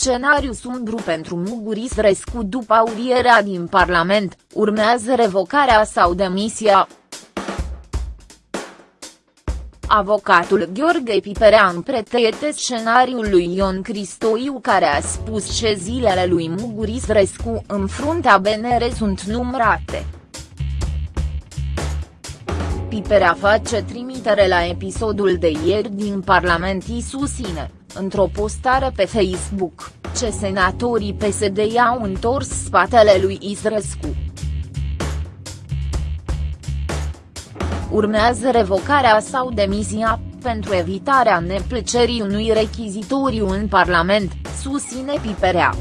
scenariu sumbru pentru Muguris Rescu după aurierea din Parlament, urmează revocarea sau demisia. Avocatul Gheorghe Piperea împretete scenariul lui Ion Cristoiu care a spus că zilele lui Muguris Rescu în fruntea BNR sunt numărate. Piperea face trimitere la episodul de ieri din Parlament și susține, într-o postare pe Facebook, ce senatorii PSD i-au întors spatele lui Isrescu. Urmează revocarea sau demisia, pentru evitarea neplăcerii unui rechizitoriu în Parlament, susține Piperea.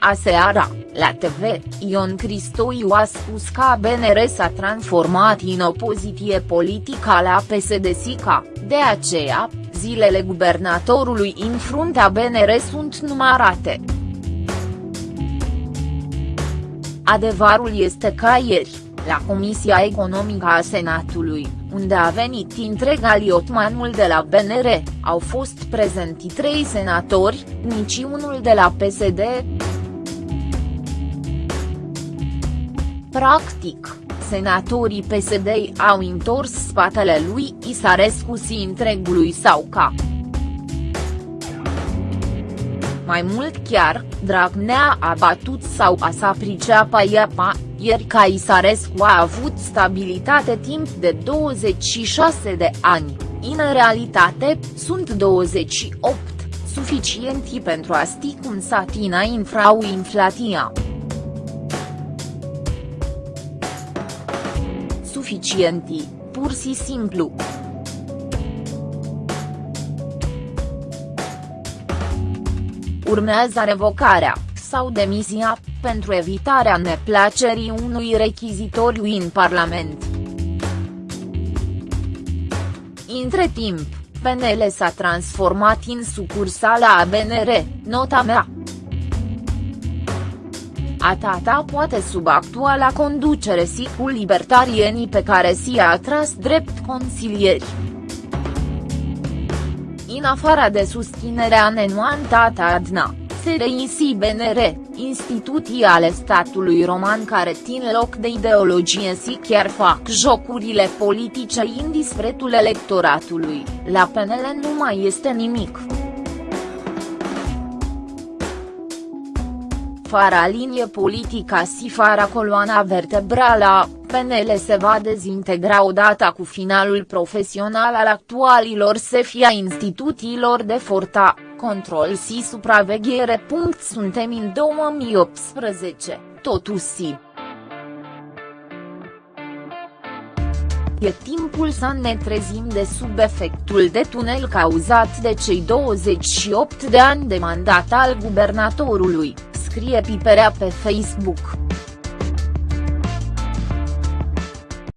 Aseara, la TV, Ion Cristoiu a spus că BNR s-a transformat în opoziție politică la PSD-SICA, de aceea, zilele guvernatorului în fruntea BNR sunt numărate. Adevărul este că ieri, la Comisia Economică a Senatului, unde a venit întreg aliotmanul de la BNR, au fost prezenti trei senatori, niciunul de la PSD. Practic, senatorii PSD au întors spatele lui Isarescu și întregului sau ca. Mai mult chiar, Dragnea a batut sau a sa priceapa iapa, ieri ca Isarescu a avut stabilitate timp de 26 de ani, în realitate, sunt 28, suficienti pentru a sti cum satina infraui-inflatia. Suficienti, pur și simplu. Urmează revocarea, sau demisia, pentru evitarea neplacerii unui rechizitoriu în Parlament. Între timp, PNL s-a transformat în sucursala ABNR, nota mea. Atata poate sub actuala conducere si cu libertarienii pe care si-a atras drept consilieri. În afara de susținerea nenuantată Adna, SRI BNR, instituții ale statului roman care țin loc de ideologie și chiar fac jocurile politice în dispretul electoratului, la PNL nu mai este nimic. Fara linie politică și fara coloana vertebrală a PNL se va dezintegra odată cu finalul profesional al actualilor sefia instituțiilor de forta, control și supraveghere. Suntem în 2018, totuși. E timpul să ne trezim de sub efectul de tunel cauzat de cei 28 de ani de mandat al guvernatorului, scrie Piperea pe Facebook.